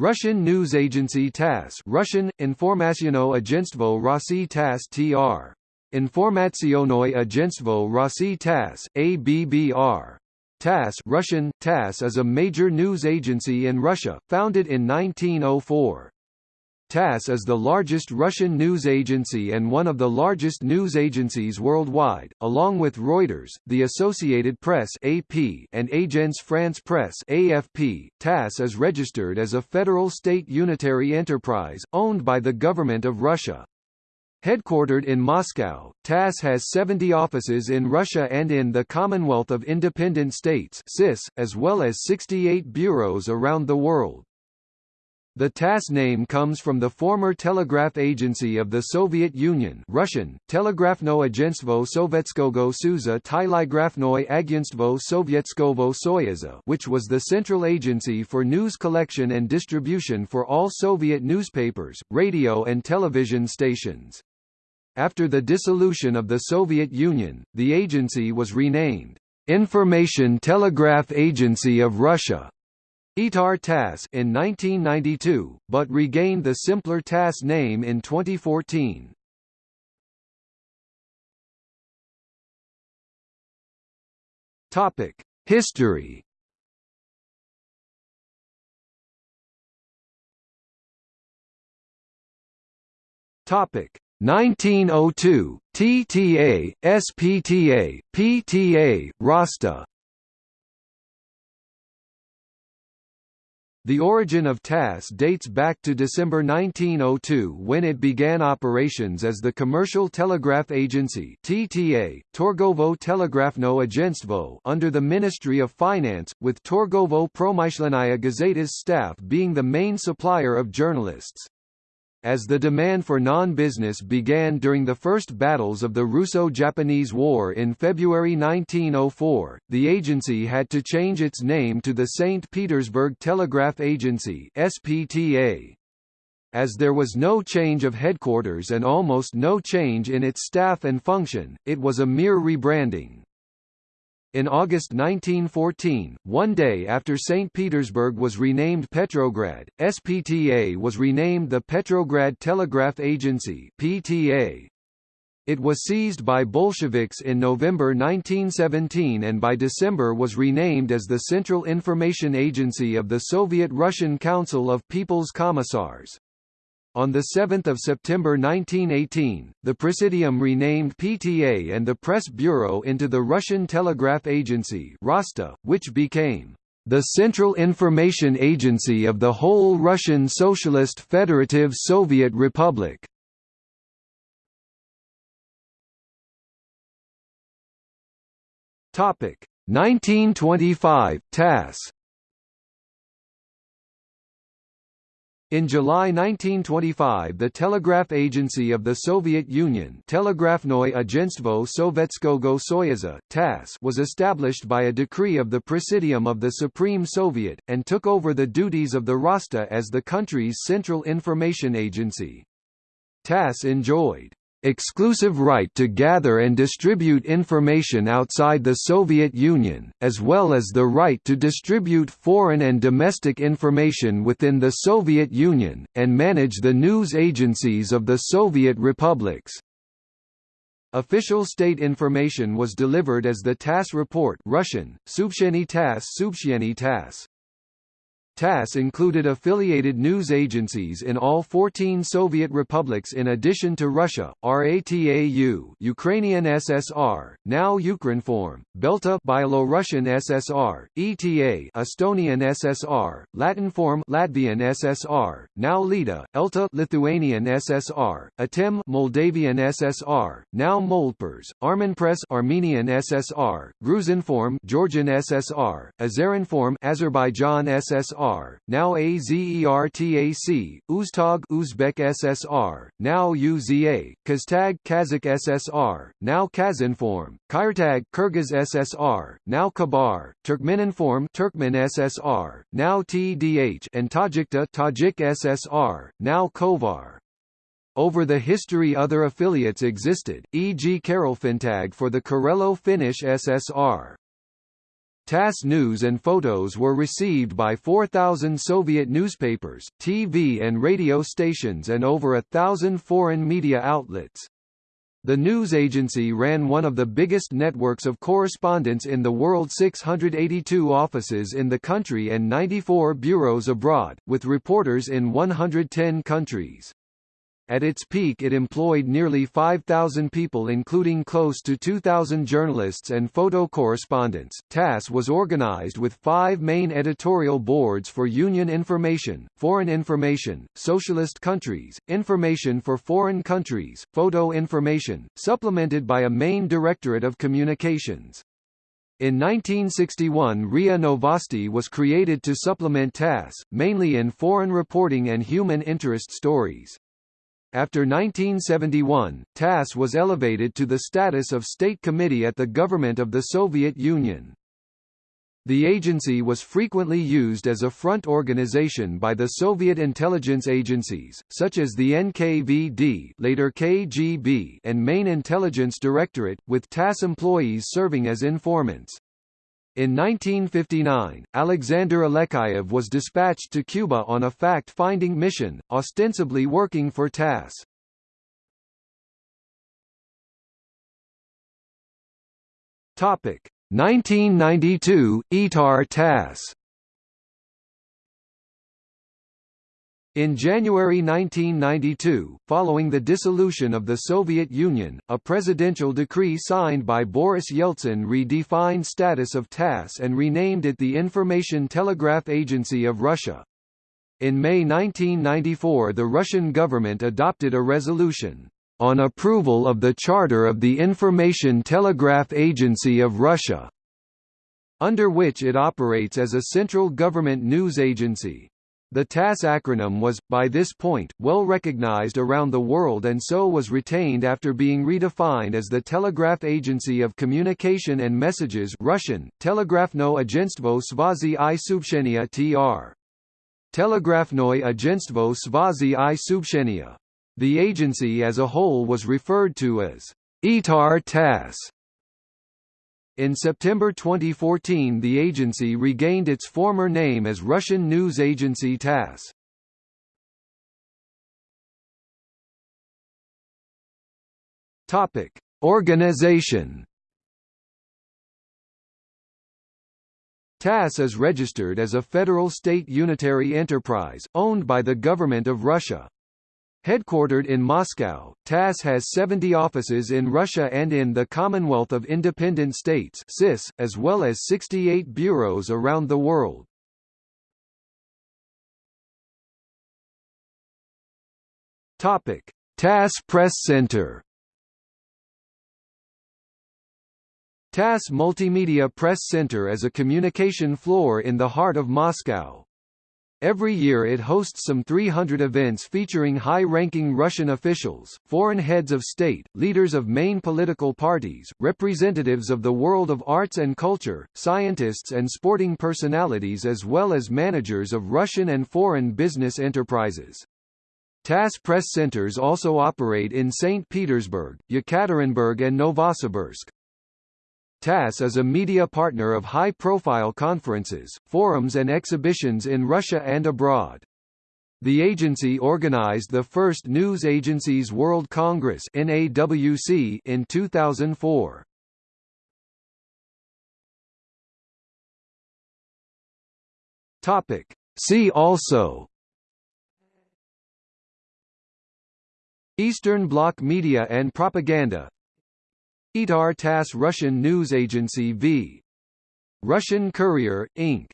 Russian news agency TASS Russian, Informaciono Agentstvo Rossi TASS TR. Informacionoi Agentstvo Rossi TASS, ABBR. TASS Russian, TASS is a major news agency in Russia, founded in 1904. TASS is the largest Russian news agency and one of the largest news agencies worldwide, along with Reuters, the Associated Press (AP) and Agence France Presse (AFP). TASS is registered as a federal state unitary enterprise owned by the government of Russia. Headquartered in Moscow, TASS has 70 offices in Russia and in the Commonwealth of Independent States (CIS), as well as 68 bureaus around the world. The TASS name comes from the former telegraph agency of the Soviet Union Russian, Telegrafno Agentstvo Sovetskogo Suza Telegrafnoy Agentstvo Sovietskovo Soyuza which was the central agency for news collection and distribution for all Soviet newspapers, radio and television stations. After the dissolution of the Soviet Union, the agency was renamed, Information Telegraph Agency of Russia ITAR TASS in 1992, but regained the simpler TASS name in 2014. Topic: History. Topic: 1902 TTA, SPTA, PTA, ROSTA The origin of TASS dates back to December 1902 when it began operations as the Commercial Telegraph Agency TTA, Torgovo Telegrafno Agentstvo under the Ministry of Finance, with Torgovo Promyshlennaya Gazeta's staff being the main supplier of journalists. As the demand for non-business began during the first battles of the Russo-Japanese War in February 1904, the agency had to change its name to the St. Petersburg Telegraph Agency SPTA. As there was no change of headquarters and almost no change in its staff and function, it was a mere rebranding. In August 1914, one day after St. Petersburg was renamed Petrograd, SPTA was renamed the Petrograd Telegraph Agency PTA. It was seized by Bolsheviks in November 1917 and by December was renamed as the Central Information Agency of the Soviet Russian Council of People's Commissars. On 7 September 1918, the Presidium renamed PTA and the Press Bureau into the Russian Telegraph Agency ROSTA, which became the Central Information Agency of the whole Russian Socialist Federative Soviet Republic. Topic 1925 TASS In July 1925 the Telegraph Agency of the Soviet Union Telegrafnoy Agentstvo Sovetskogo Soyuza TASS was established by a decree of the Presidium of the Supreme Soviet, and took over the duties of the ROSTA as the country's central information agency. TASS enjoyed exclusive right to gather and distribute information outside the Soviet Union, as well as the right to distribute foreign and domestic information within the Soviet Union, and manage the news agencies of the Soviet republics. Official state information was delivered as the TASS report Russian, Subsheny TASS Subsheny TASS. TASS included affiliated news agencies in all 14 Soviet republics in addition to Russia, RATAU Ukrainian SSR, now Ukrinform, Belta Byelorussian SSR, ETA Estonian SSR, Latinform Latvian SSR, now LIDA, ELTA Lithuanian SSR, ATEM Moldavian SSR, now Moldpres, Armenpress Armenian SSR, Gruzinform Georgian SSR, Azerinform Azerbaijan SSR now AZERTAC, Uztag Uzbek SSR, now UZA, Kaztag Kazakh SSR, now Kazinform, Kyrtag Kyrgyz SSR, now Kabar, Turkmeninform Turkmen SSR, now TDH and Tajikta Tajik SSR, now Khovar. Over the history other affiliates existed, e.g. Karelfintag for the Karelo-Finnish SSR. TASS news and photos were received by 4,000 Soviet newspapers, TV and radio stations and over a thousand foreign media outlets. The news agency ran one of the biggest networks of correspondents in the world 682 offices in the country and 94 bureaus abroad, with reporters in 110 countries. At its peak it employed nearly 5,000 people including close to 2,000 journalists and photo correspondents. TASS was organized with five main editorial boards for Union Information, Foreign Information, Socialist Countries, Information for Foreign Countries, Photo Information, supplemented by a main Directorate of Communications. In 1961 RIA Novosti was created to supplement TASS, mainly in foreign reporting and human interest stories. After 1971, TASS was elevated to the status of state committee at the government of the Soviet Union. The agency was frequently used as a front organization by the Soviet intelligence agencies, such as the NKVD later KGB and Main Intelligence Directorate, with TASS employees serving as informants. In 1959, Alexander Alexeyev was dispatched to Cuba on a fact-finding mission, ostensibly working for TASS. Topic 1992 ITAR TASS In January 1992, following the dissolution of the Soviet Union, a presidential decree signed by Boris Yeltsin redefined status of TASS and renamed it the Information Telegraph Agency of Russia. In May 1994 the Russian government adopted a resolution, "...on approval of the Charter of the Information Telegraph Agency of Russia", under which it operates as a central government news agency. The TASS acronym was, by this point, well recognized around the world and so was retained after being redefined as the Telegraph Agency of Communication and Messages Russian, Telegrafno Agentstvo Svazi i Subshenia tr. Telegrafnoy Agentstvo Svazi i Subshenia. The agency as a whole was referred to as ITAR TASS in September 2014 the agency regained its former name as Russian news agency TASS. Topic: Organization. TASS is registered as a federal state unitary enterprise, owned by the Government of Russia. Headquartered in Moscow, TASS has 70 offices in Russia and in the Commonwealth of Independent States CIS, as well as 68 bureaus around the world. Topic: TASS Press Center. TASS Multimedia Press Center is a communication floor in the heart of Moscow. Every year it hosts some 300 events featuring high-ranking Russian officials, foreign heads of state, leaders of main political parties, representatives of the world of arts and culture, scientists and sporting personalities as well as managers of Russian and foreign business enterprises. TASS press centers also operate in St. Petersburg, Yekaterinburg and Novosibirsk. TASS is a media partner of high-profile conferences, forums and exhibitions in Russia and abroad. The agency organized the first News Agencies World Congress NAWC in 2004. Topic. See also Eastern Bloc media and propaganda ITAR TASS Russian news agency v. Russian Courier, Inc.